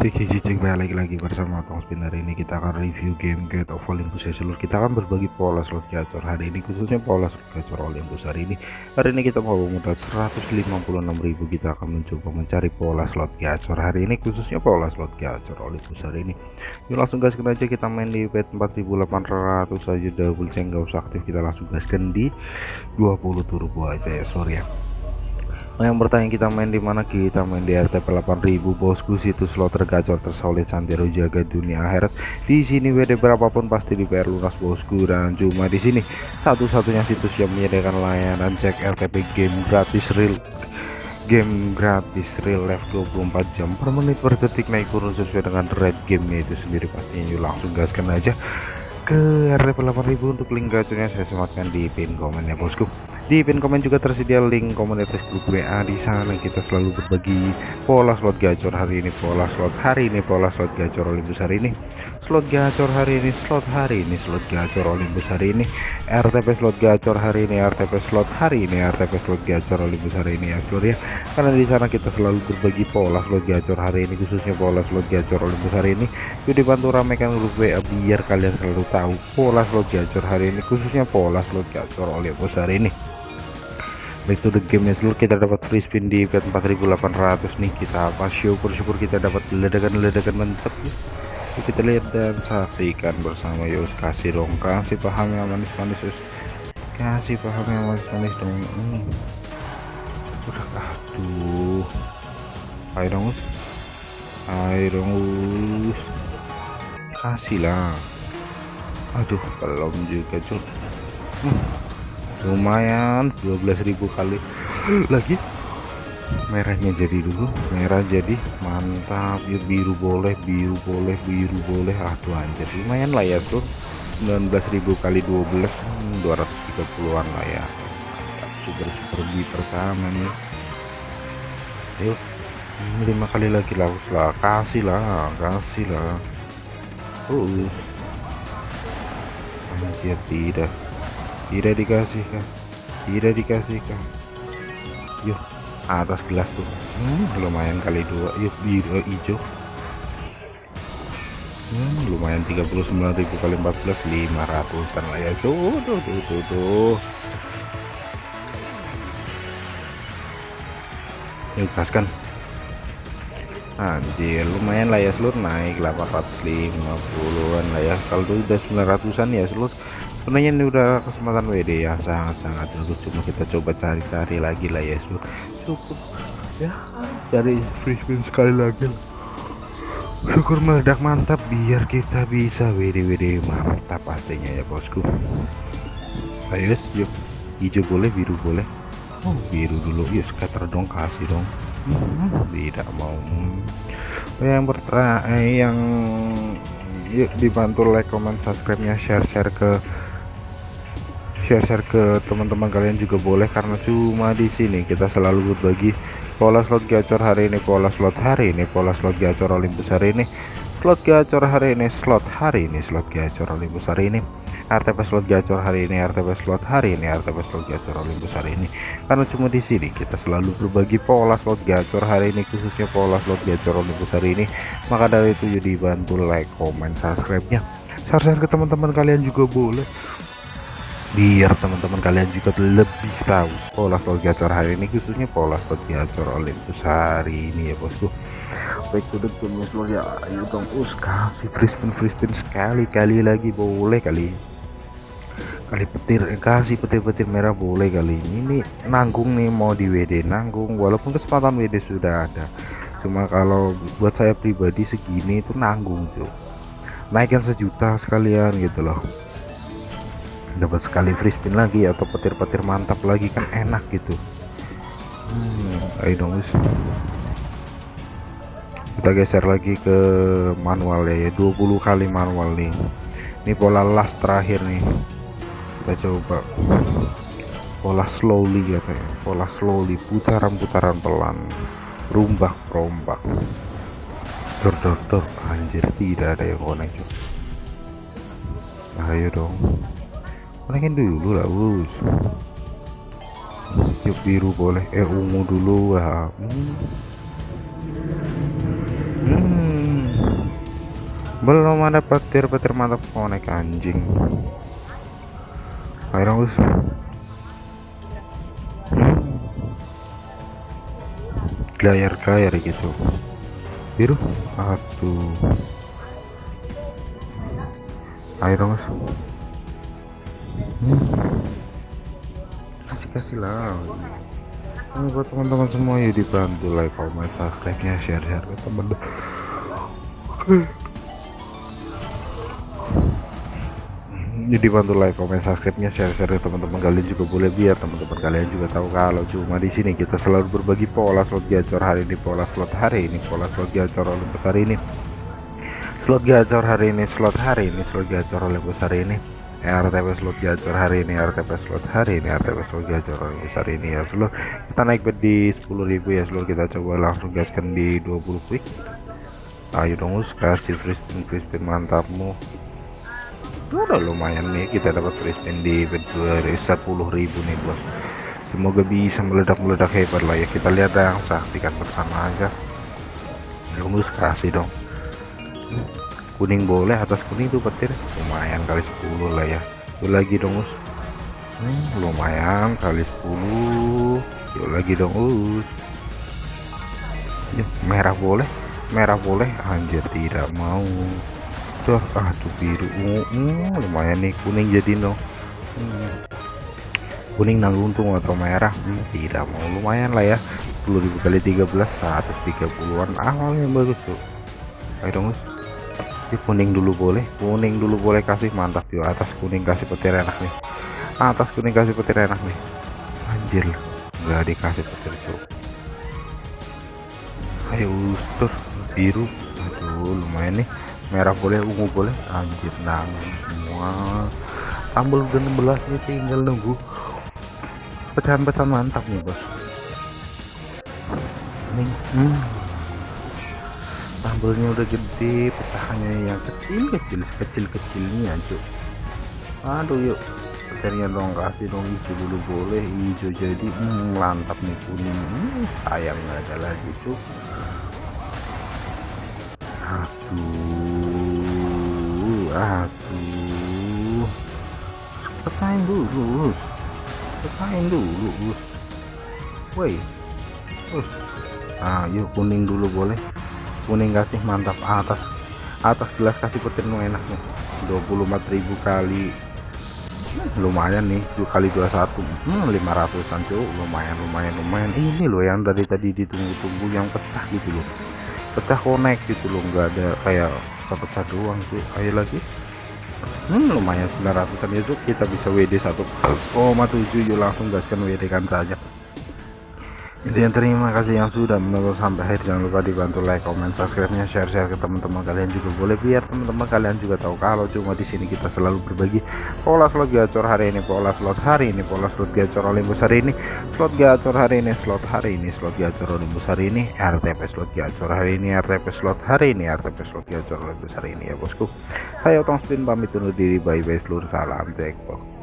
Cek cek cek balik lagi bersama Tong Spin hari ini kita akan review game Gate of Olympus ya seluruh kita akan berbagi pola slot gacor hari ini khususnya pola slot gacor Olympus hari ini. Hari ini kita mau modal 156.000 kita akan mencoba mencari pola slot gacor hari ini khususnya pola slot gacor Olympus hari ini. Yuk langsung gaskan aja. Kita main di bet 4800 saja double ceng gak usah aktif. Kita langsung gaskan di 20 turbo aja ya sorry ya Nah, yang bertanya kita main di mana? Kita main di RTP 8000 bosku. Situs slot tergacor tersolid santero jaga dunia akhirat. Di sini WD berapapun pasti di PR lunas bosku. Dan cuma di sini. Satu-satunya situs yang menyediakan layanan cek RTP game gratis real game gratis real life 24 jam per menit per detik. Naik turun sesuai dengan red gamenya itu sendiri pastinya. Yuk langsung gaskan aja ke RTP 8000 untuk link gacornya. Saya sematkan di pin komen ya bosku di pin komen juga tersedia link komunitas grup WA di sana kita selalu berbagi pola slot gacor hari ini pola slot hari ini pola slot gacor Olympus hari ini. Slot gacor hari ini slot hari ini slot gacor Olympus hari ini. RTP slot gacor hari ini RTP slot hari ini RTP slot gacor Olympus hari ini ya seluruh ya karena di sana kita selalu berbagi pola slot gacor hari ini khususnya pola slot gacor Olympus hari ini. Yuk dibantu ramekan grup WA biar kalian selalu tahu pola slot gacor hari ini khususnya pola slot gacor Olympus hari ini back to the game ya. Kita dapat free spin di bet 4800 nih kita apa? Syukur-syukur kita dapat ledakan-ledakan mantap ya. Kita lihat dan saksikan bersama. Yuk kasih dong. Kasih paham yang manis-manis kasih paham yang manis-manis dong. Hmm. udah aduh. Ayo dong ayo dong kasih lah aduh belum juga cuy hmm lumayan 12.000 kali. Lagi? Merahnya jadi dulu. Merah jadi mantap. Ya biru boleh biru boleh biru boleh. Aduh anjir. Lumayan lah ya tuh 19.000 kali 12 hmm, 230an lah ya. Super super bi pertama nih yuk lima kali lagi lah. Lah kasih lah kasih lah. Uh anjir tidak tidak dikasihkan. Tidak dikasihkan. Yuk atas gelas tuh. Hmm, lumayan kali dua. Yuk biru eh, hijau. Hmm, lumayan 39.000 kali 14 500 kan lah ya. Tuh tuh tuh tuh, tuh. yuk kaskan anjir lumayan lah ya seluruh naik 850an lah ya. Kalau udah 900an ya seluruh sebenarnya ini udah kesempatan WD yang sangat-sangat bagus. Cuma kita coba cari-cari lagi lah ya. Cukup. Ya cari free spin sekali lagi syukur meledak mantap biar kita bisa WD WD mantap pastinya ya bosku. Ayo yuk. Hijau boleh biru boleh. Oh biru dulu. Ya scatter dong kasih dong. Hmm, tidak mau. Hmm. yang bertanya eh, yang yuk dibantu like comment subscribe nya share share ke share-share ke teman-teman kalian juga boleh karena cuma di sini kita selalu berbagi pola slot gacor hari ini pola slot hari ini pola slot gacor Olympus hari ini slot gacor hari ini slot hari ini slot gacor Olympus hari ini RTP slot gacor hari ini RTP slot hari ini RTP slot gacor Olympus hari ini. Karena cuma di sini kita selalu berbagi pola slot gacor hari ini khususnya pola slot gacor Olympus hari ini. Maka dari itu jadi bantu like comment subscribe nya share-share ke teman-teman kalian juga boleh biar teman-teman kalian juga lebih tahu pola slot gacor hari ini khususnya pola slot gacor Olympus hari ini ya bosku. Baik to the game ya ayo dong us kasih free spin free spin sekali-kali lagi. Boleh kali. Kali petir eh, kasih petir-petir merah boleh kali. Ini ini nanggung nih mau di WD nanggung walaupun kesempatan WD sudah ada. Cuma kalau buat saya pribadi segini itu nanggung tuh naikkan sejuta sekalian gitu loh dapat sekali free spin lagi atau petir-petir mantap lagi kan enak gitu. Hmm, ayo dong guys kita geser lagi ke manual ya, ya. 20 kali manual nih. Ini pola last terakhir nih. Kita coba. Pola slowly ya kayak pola slowly putaran-putaran pelan. Rombak rombak dor dor dor anjir. Tidak ada yang connect ayo dong konekin dulu lah bos yuk biru boleh. Eh ungu dulu lah hmm. Hmm, belum ada petir-petir mantap konek anjing. Ayo bos hmm. layar-layar gitu biru? Aduh. Dong mas. Kasih kasih lah. Ini buat teman-teman semua ya dibantu like comment subscribe nya share share ke teman jadi bantu like comment subscribe nya share share teman-teman kalian juga boleh biar teman-teman kalian juga tahu kalau cuma di sini kita selalu berbagi pola slot gacor hari ini pola slot hari ini pola slot gacor Olympus hari ini. Slot gacor hari ini slot hari ini slot gacor Olympus hari ini RTP slot gacor hari ini RTP slot hari ini RTP slot gacor hari ini ya seluruh kita naik bed di 10.000 ya seluruh kita coba langsung gaskan di 20 quick. Ayo dong kasih free spin free spin mantapmu. Udah lumayan nih kita dapat free spin di ribu nih bos. Semoga bisa meledak-meledak hebat lah ya. Kita lihat yang saksikan bersama aja. Lumus kasih dong kuning boleh atas kuning tuh petir. Lumayan kali 10 lah ya. Yuk lagi dong us. Hmm, lumayan kali 10 yuk lagi dong us. Yuk merah boleh. Merah boleh. Anjir tidak mau. Tuh aduh biru. Ungu hmm, lumayan nih kuning jadi no hmm. kuning nanggung untung atau merah. Hmm, tidak mau. Lumayan lah ya. 10.000 kali 13 130-an awal yang bagus tuh. Ayo dong Ini kuning dulu boleh. Kuning dulu boleh kasih. Mantap yuk. Atas kuning kasih petir enak nih. Atas kuning kasih petir enak nih. Anjir. Nggak dikasih petir cuk. Ayo terus biru. Aduh lumayan nih. Merah boleh ungu boleh. Anjir nangis semua. Tambal 16 nya tinggal nunggu. Pecahan-pecahan mantap nih bos. Ini hmm. Tambelnya udah gede pecahannya yang kecil-kecil kecil-kecilnya cuk. Aduh yuk. Pecahannya dong kasih dong hijau dulu boleh. Hijau jadi hmm, nih kuning. Hmm, sayang nggak ada lagi cuk. Aduh aduh. Petain dulu petain dulu woi. Uh. ah yuk kuning dulu boleh kuning kasih mantap. Atas atas gelas kasih petir nu enak nih. 24.000 kali. Lumayan nih dua kali 21 hmm, 500an cuy. Lumayan lumayan lumayan. Ini loh yang dari tadi ditunggu-tunggu yang pecah gitu loh. Pecah connect gitu loh nggak ada kayak pecah doang sih ayo lagi. Hmm, lumayan 900 an itu kita bisa WD 1,7 yuk langsung gaskan WD kan saja Intinya terima kasih yang sudah menonton sampai akhir jangan lupa dibantu like, comment, subscribe-nya, share-share ke teman-teman kalian juga boleh biar teman-teman kalian juga tahu kalau cuma di sini kita selalu berbagi pola slot gacor hari ini, pola slot hari ini, pola slot gacor Olympus hari ini, slot gacor hari ini, slot hari ini, slot gacor Olympus hari ini, RTP slot gacor hari ini, RTP slot hari ini, RTP slot gacor Olympus hari ini ya bosku. Saya Otong Spin pamit undur diri, bye bye seluruh salam jackpot.